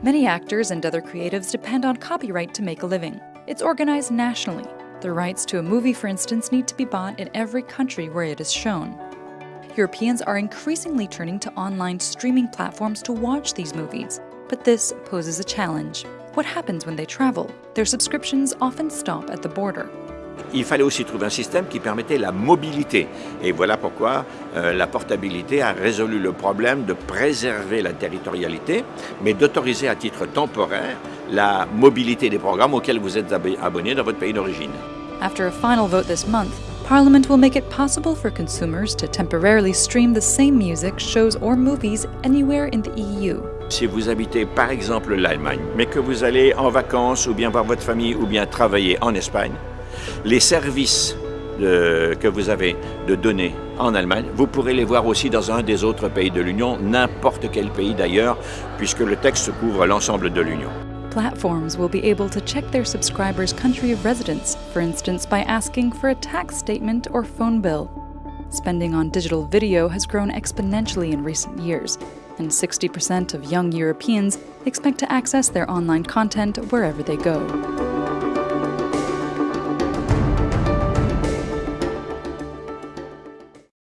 Many actors and other creatives depend on copyright to make a living. It's organized nationally. The rights to a movie, for instance, need to be bought in every country where it is shown. Europeans are increasingly turning to online streaming platforms to watch these movies, but this poses a challenge. What happens when they travel? Their subscriptions often stop at the border. Il fallait aussi trouver un système qui permettait la mobilité. Et voilà pourquoi euh, la portabilité a résolu le problème de préserver la territorialité, mais d'autoriser à titre temporaire la mobilité des programmes auxquels vous êtes abonné dans votre pays d'origine. After a final vote this month, Parliament will make it possible for consumers to temporarily stream the same music, shows, or movies anywhere in the EU. Si vous habitez par exemple l'Allemagne, mais que vous allez en vacances ou bien voir votre famille ou bien travailler en Espagne, les services de, que vous avez de données en Allemagne, vous pourrez les voir aussi dans un des autres pays de l'Union, n'importe quel pays d'ailleurs, puisque le texte couvre l'ensemble de l'Union. Platforms will be able to check their subscribers' country of residence, for instance by asking for a tax statement or phone bill. Spending on digital video has grown exponentially in recent years, and 60% of young Europeans expect to access their online content wherever they go.